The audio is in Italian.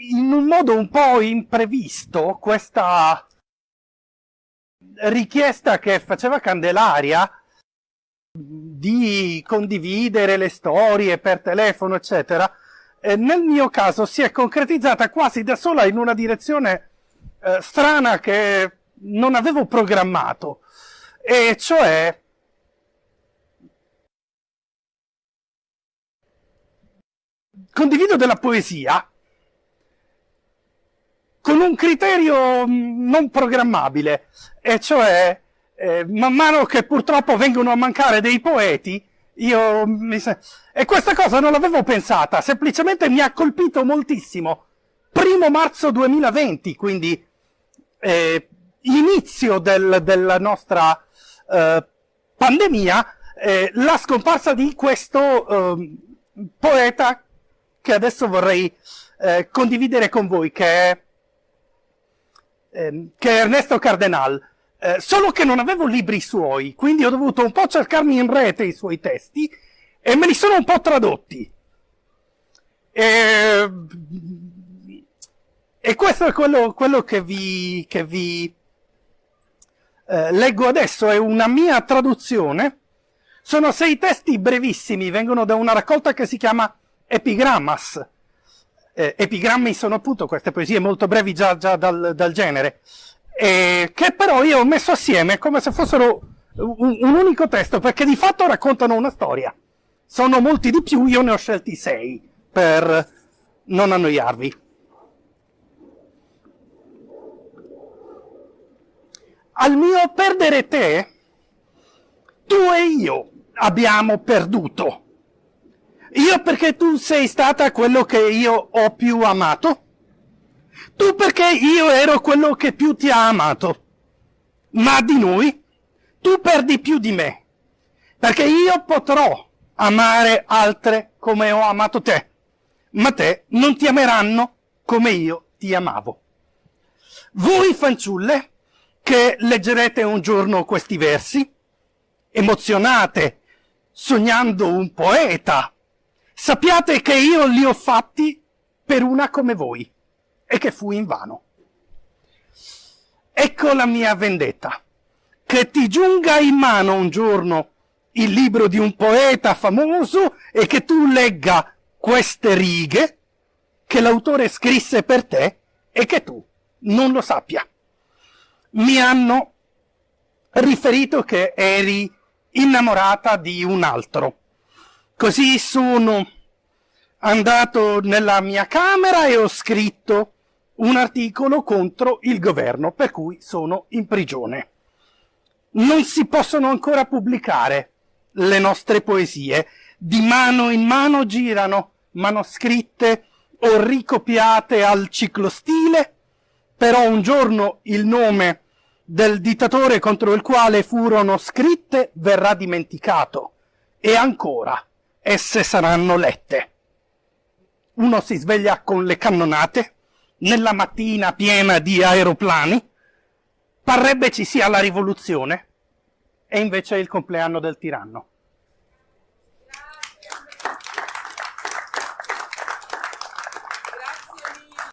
in un modo un po' imprevisto questa richiesta che faceva Candelaria di condividere le storie per telefono, eccetera, eh, nel mio caso si è concretizzata quasi da sola in una direzione eh, strana che non avevo programmato, e cioè condivido della poesia con un criterio mm, non programmabile, e cioè eh, man mano che purtroppo vengono a mancare dei poeti, io mi. E questa cosa non l'avevo pensata, semplicemente mi ha colpito moltissimo. Primo marzo 2020, quindi eh, inizio del, della nostra eh, pandemia, eh, la scomparsa di questo ehm, poeta che adesso vorrei eh, condividere con voi, che è, ehm, che è Ernesto Cardenal. Eh, solo che non avevo libri suoi, quindi ho dovuto un po' cercarmi in rete i suoi testi e me li sono un po' tradotti. E, e questo è quello, quello che vi, che vi eh, leggo adesso, è una mia traduzione. Sono sei testi brevissimi, vengono da una raccolta che si chiama Epigrammas. Eh, epigrammi sono appunto queste poesie molto brevi già, già dal, dal, genere, eh, che però io ho messo assieme come se fossero un, un, unico testo, perché di fatto raccontano una storia. Sono molti di più, io ne ho scelti sei, per non annoiarvi. Al mio perdere te, tu e io abbiamo perduto. Io perché tu sei stata quello che io ho più amato. Tu perché io ero quello che più ti ha amato. Ma di noi, tu perdi più di me. Perché io potrò amare altre come ho amato te. Ma te non ti ameranno come io ti amavo. Voi fanciulle, che leggerete un giorno questi versi, emozionate, sognando un poeta, Sappiate che io li ho fatti per una come voi e che fu in vano. Ecco la mia vendetta. Che ti giunga in mano un giorno il libro di un poeta famoso e che tu legga queste righe che l'autore scrisse per te e che tu non lo sappia. Mi hanno riferito che eri innamorata di un altro Così sono andato nella mia camera e ho scritto un articolo contro il governo, per cui sono in prigione. Non si possono ancora pubblicare le nostre poesie. Di mano in mano girano manoscritte o ricopiate al ciclostile, però un giorno il nome del dittatore contro il quale furono scritte verrà dimenticato. E ancora, esse saranno lette. Uno si sveglia con le cannonate, nella mattina piena di aeroplani, parrebbe ci sia la rivoluzione, e invece è il compleanno del tiranno.